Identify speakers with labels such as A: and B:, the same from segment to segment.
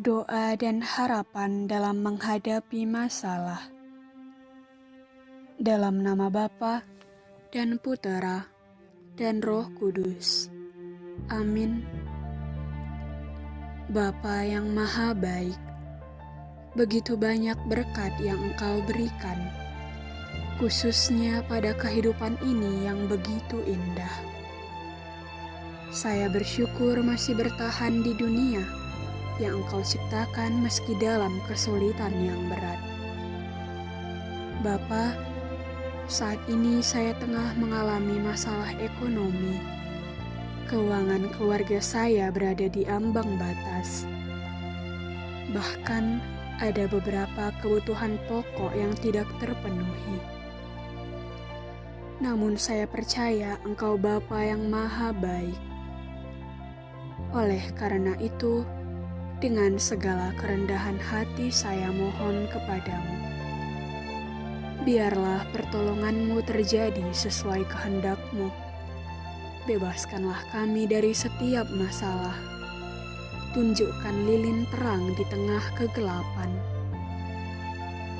A: doa dan harapan dalam menghadapi masalah. Dalam nama Bapa dan Putera dan Roh Kudus. Amin. Bapa yang maha baik, begitu banyak berkat yang Engkau berikan, khususnya pada kehidupan ini yang begitu indah. Saya bersyukur masih bertahan di dunia yang Engkau ciptakan meski dalam kesulitan yang berat. Bapa, saat ini saya tengah mengalami masalah ekonomi. Keuangan keluarga saya berada di ambang batas. Bahkan ada beberapa kebutuhan pokok yang tidak terpenuhi. Namun saya percaya Engkau Bapa yang maha baik oleh karena itu, dengan segala kerendahan hati saya mohon kepadamu. Biarlah pertolonganmu terjadi sesuai kehendakmu. Bebaskanlah kami dari setiap masalah. Tunjukkan lilin terang di tengah kegelapan.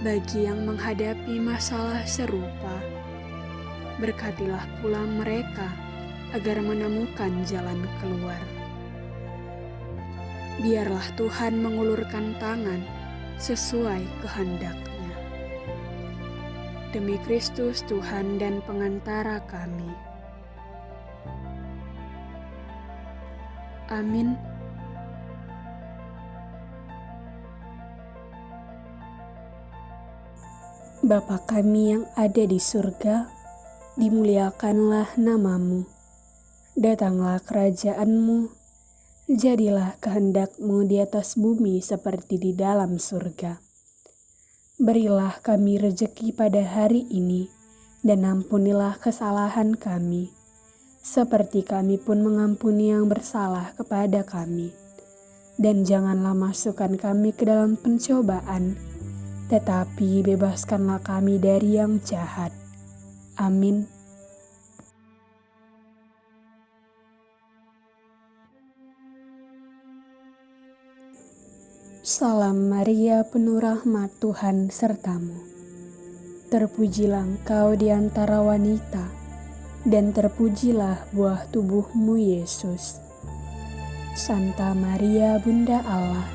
A: Bagi yang menghadapi masalah serupa, berkatilah pula mereka agar menemukan jalan keluar biarlah Tuhan mengulurkan tangan sesuai kehendaknya. Demi Kristus Tuhan dan pengantara kami. Amin.
B: Bapa kami yang ada di surga, dimuliakanlah namamu. Datanglah kerajaanmu, Jadilah kehendakmu di atas bumi seperti di dalam surga. Berilah kami rejeki pada hari ini, dan ampunilah kesalahan kami, seperti kami pun mengampuni yang bersalah kepada kami. Dan janganlah masukkan kami ke dalam pencobaan, tetapi bebaskanlah kami dari yang jahat. Amin. Salam Maria penuh rahmat Tuhan sertamu. Terpujilah engkau di antara wanita, dan terpujilah buah tubuhmu Yesus. Santa Maria Bunda Allah,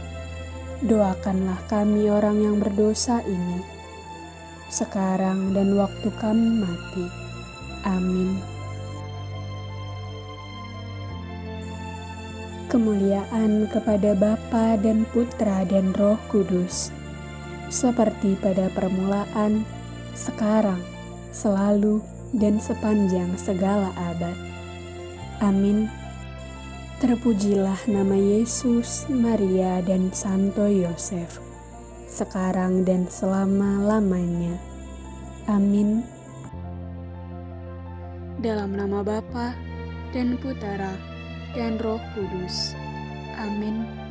B: doakanlah kami orang yang berdosa ini, sekarang dan waktu kami mati. Amin. Kemuliaan kepada Bapa dan Putra dan Roh Kudus, seperti pada permulaan, sekarang, selalu, dan sepanjang segala abad. Amin. Terpujilah nama Yesus, Maria, dan Santo Yosef, sekarang dan selama-lamanya. Amin.
A: Dalam nama Bapa dan Putera dan Roh Kudus. Amin.